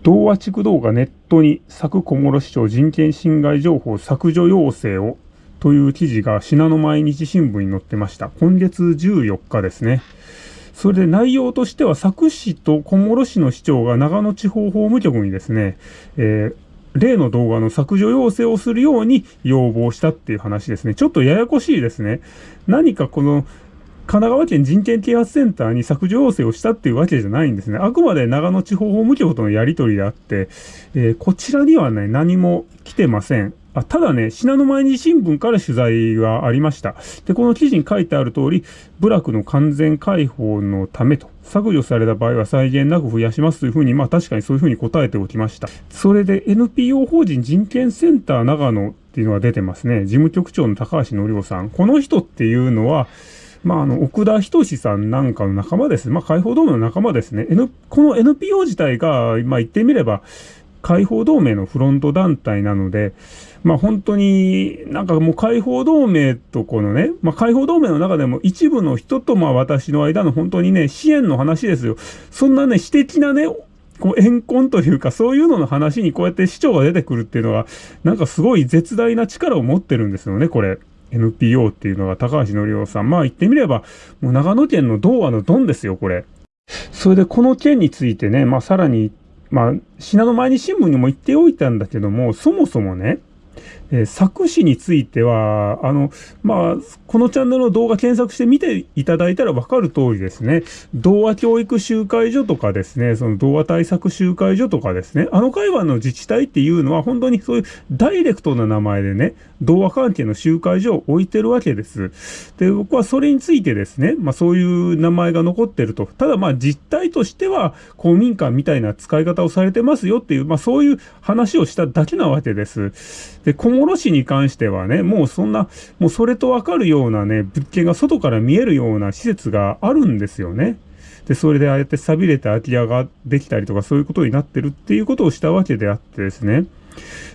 同和地区動画ネットに佐久小諸市長人権侵害情報削除要請をという記事が信濃毎日新聞に載ってました。今月14日ですね。それで内容としては佐久市と小諸市の市長が長野地方法務局にですね、えー例の動画の削除要請をするように要望したっていう話ですね。ちょっとややこしいですね。何かこの神奈川県人権啓発センターに削除要請をしたっていうわけじゃないんですね。あくまで長野地方法務局とのやり取りであって、えー、こちらにはね、何も来てません。あただね、信濃毎日新聞から取材がありました。で、この記事に書いてある通り、部落の完全解放のためと、削除された場合は際限なく増やしますというふうに、まあ確かにそういうふうに答えておきました。それで NPO 法人人権センター長野っていうのが出てますね。事務局長の高橋則夫さん。この人っていうのは、まあ、あの、奥田仁さんなんかの仲間です。まあ、解放同盟の仲間ですね。N、この NPO 自体が、まあ、言ってみれば、解放同盟のフロント団体なので、まあ本当になんかもう解放同盟とこのね、まあ解放同盟の中でも一部の人とまあ私の間の本当にね、支援の話ですよ。そんなね、私的なね、こう、怨恨というか、そういうのの話にこうやって市長が出てくるっていうのは、なんかすごい絶大な力を持ってるんですよね、これ。NPO っていうのが高橋則夫さん。まあ言ってみれば、もう長野県の童話のドンですよ、これ。それでこの件についてね、まあさらに、まあ、信濃毎日新聞にも言っておいたんだけども、そもそもね、えー、作詞については、あの、まあ、このチャンネルの動画検索して見ていただいたらわかる通りですね、童話教育集会所とかですね、その童話対策集会所とかですね、あの会話の自治体っていうのは本当にそういうダイレクトな名前でね、童話関係の集会所を置いてるわけです。で、僕はそれについてですね、まあそういう名前が残ってると。ただまあ実態としては公民館みたいな使い方をされてますよっていう、まあそういう話をしただけなわけです。で、小諸市に関してはね、もうそんな、もうそれとわかるようなね、物件が外から見えるような施設があるんですよね。で、それでああやって錆びれた空き家ができたりとかそういうことになってるっていうことをしたわけであってですね。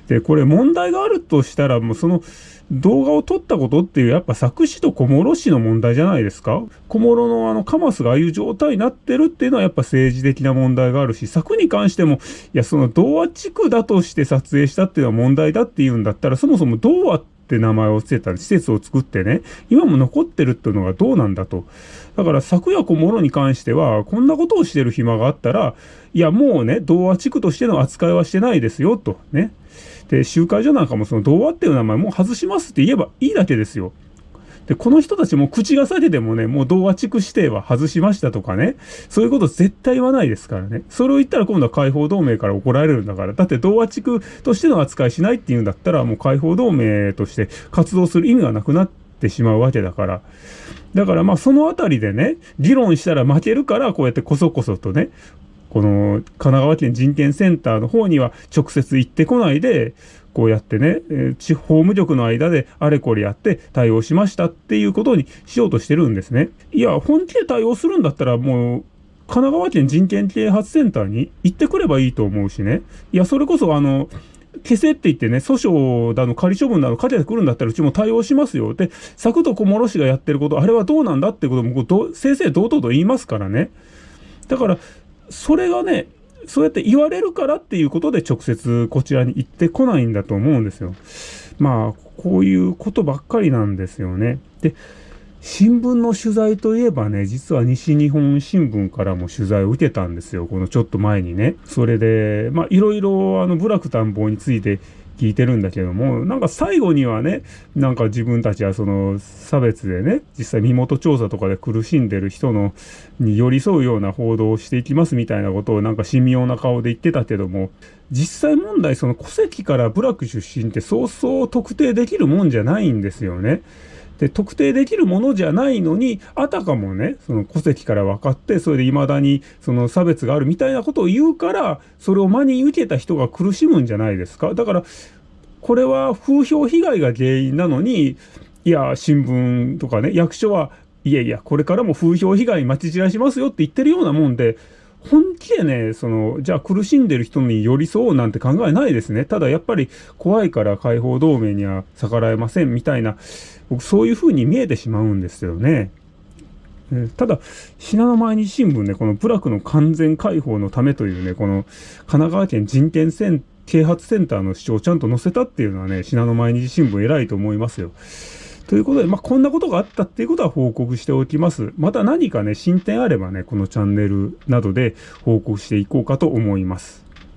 で、これ問題があるとしたら、もうその、動画を撮ったことっていう、やっぱ佐久市と小諸市の問題じゃないですか小諸のあのカマスがああいう状態になってるっていうのはやっぱ政治的な問題があるし、佐久に関しても、いや、その童話地区だとして撮影したっていうのは問題だっていうんだったら、そもそも童話ってって名前を付けた施設を作ってね、今も残ってるっていうのがどうなんだと。だから昨夜小諸に関しては、こんなことをしてる暇があったら、いや、もうね、童話地区としての扱いはしてないですよ、とね。で、集会所なんかもその童話っていう名前もう外しますって言えばいいだけですよ。で、この人たちも口が裂けてもね、もう童話地区指定は外しましたとかね、そういうこと絶対言わないですからね。それを言ったら今度は解放同盟から怒られるんだから。だって童話地区としての扱いしないって言うんだったら、もう解放同盟として活動する意味がなくなってしまうわけだから。だからまあそのあたりでね、議論したら負けるから、こうやってこそこそとね、この神奈川県人権センターの方には直接行ってこないで、こうやってね、え、地方務局の間であれこれやって対応しましたっていうことにしようとしてるんですね。いや、本気で対応するんだったらもう、神奈川県人権啓発センターに行ってくればいいと思うしね。いや、それこそあの、消せって言ってね、訴訟だの仮処分だのかけてくるんだったらうちも対応しますよ。で、佐久と小諸市がやってること、あれはどうなんだってことも、正々堂々と言いますからね。だから、それがね、そうやって言われるからっていうことで直接こちらに行ってこないんだと思うんですよ。まあ、こういうことばっかりなんですよね。で、新聞の取材といえばね、実は西日本新聞からも取材を受けたんですよ。このちょっと前にね。それで、まあ、いろいろ、あの、部落探訪について聞いてるんだけども、なんか最後にはね、なんか自分たちはその差別でね、実際身元調査とかで苦しんでる人のに寄り添うような報道をしていきますみたいなことをなんか神妙な顔で言ってたけども、実際問題その戸籍から部落出身ってそうそう特定できるもんじゃないんですよね。で、特定できるものじゃないのに、あたかもね、その戸籍から分かって、それで未だにその差別があるみたいなことを言うから、それを真に受けた人が苦しむんじゃないですか。だから、これは風評被害が原因なのに、いや、新聞とかね、役所は、いやいや、これからも風評被害待ち散らしますよって言ってるようなもんで、本気でね、その、じゃあ苦しんでる人に寄り添うなんて考えないですね。ただやっぱり怖いから解放同盟には逆らえませんみたいな、僕そういう風に見えてしまうんですよね。ただ、信濃毎日新聞ね、この部落の完全解放のためというね、この神奈川県人権セン啓発センターの主張をちゃんと載せたっていうのはね、信濃毎日新聞偉いと思いますよ。ということで、まあ、こんなことがあったっていうことは報告しておきます。また何かね、進展あればね、このチャンネルなどで報告していこうかと思います。